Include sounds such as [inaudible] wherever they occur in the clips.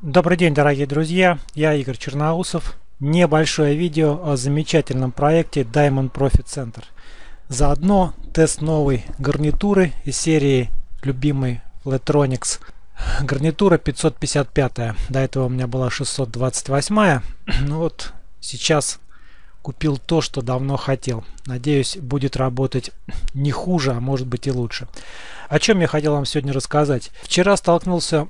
Добрый день, дорогие друзья! Я Игорь Черноусов. Небольшое видео о замечательном проекте Diamond Profit Center. Заодно тест новой гарнитуры из серии любимой Flatronics. Гарнитура 555. До этого у меня была 628. [clears throat] Ну вот сейчас купил то, что давно хотел. Надеюсь, будет работать не хуже, а может быть и лучше. О чем я хотел вам сегодня рассказать. Вчера столкнулся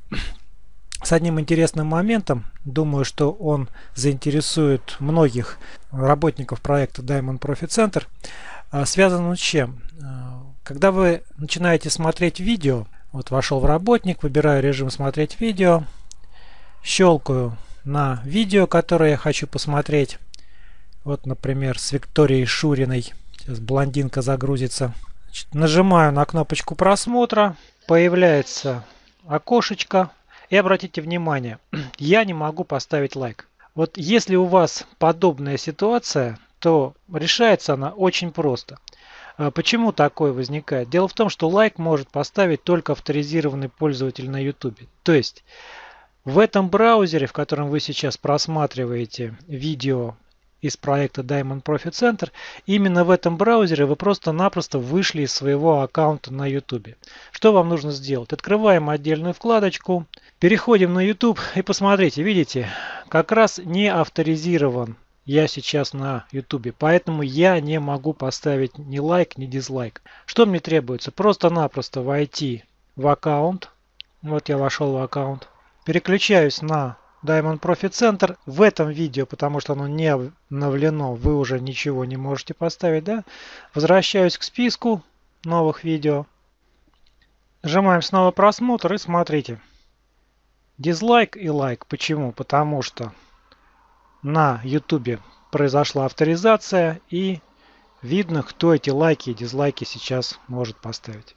с одним интересным моментом. Думаю, что он заинтересует многих работников проекта Diamond Profit Center. А, связан с чем? А, когда вы начинаете смотреть видео, вот вошел в работник, выбираю режим смотреть видео, щелкаю на видео, которое я хочу посмотреть. Вот, например, с Викторией Шуриной. Сейчас блондинка загрузится. Значит, нажимаю на кнопочку просмотра. Появляется окошечко и обратите внимание, [clears throat] я не могу поставить лайк. Вот если у вас подобная ситуация, то решается она очень просто. А почему такое возникает? Дело в том, что лайк может поставить только авторизированный пользователь на YouTube. То есть в этом браузере, в котором вы сейчас просматриваете видео из проекта Diamond Profit Center, именно в этом браузере вы просто-напросто вышли из своего аккаунта на YouTube. Что вам нужно сделать? Открываем отдельную вкладочку, переходим на YouTube и посмотрите, видите, как раз не авторизирован я сейчас на YouTube, поэтому я не могу поставить ни лайк, ни дизлайк. Что мне требуется? Просто-напросто войти в аккаунт. Вот я вошел в аккаунт. Переключаюсь на Diamond Profit Center в этом видео, потому что оно не обновлено, вы уже ничего не можете поставить, да? Возвращаюсь к списку новых видео. Нажимаем снова просмотр и смотрите. Дизлайк и лайк. Почему? Потому что на YouTube произошла авторизация и видно, кто эти лайки и дизлайки сейчас может поставить.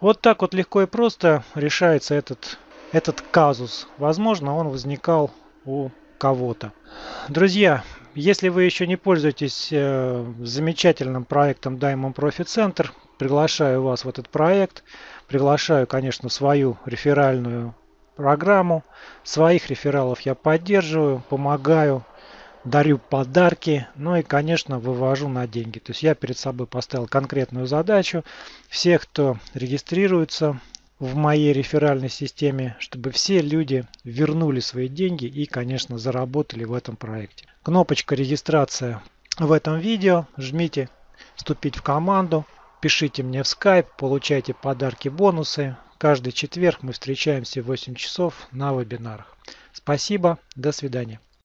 Вот так вот легко и просто решается этот этот казус. Возможно, он возникал у кого-то. Друзья, если вы еще не пользуетесь э, замечательным проектом Diamond Profit Center, приглашаю вас в этот проект. Приглашаю, конечно, свою реферальную программу. Своих рефералов я поддерживаю, помогаю, дарю подарки, ну и, конечно, вывожу на деньги. То есть я перед собой поставил конкретную задачу. Всех, кто регистрируется в моей реферальной системе, чтобы все люди вернули свои деньги и, конечно, заработали в этом проекте. Кнопочка регистрация в этом видео. Жмите «Вступить в команду». Пишите мне в Skype, получайте подарки, бонусы. Каждый четверг мы встречаемся в 8 часов на вебинарах. Спасибо, до свидания.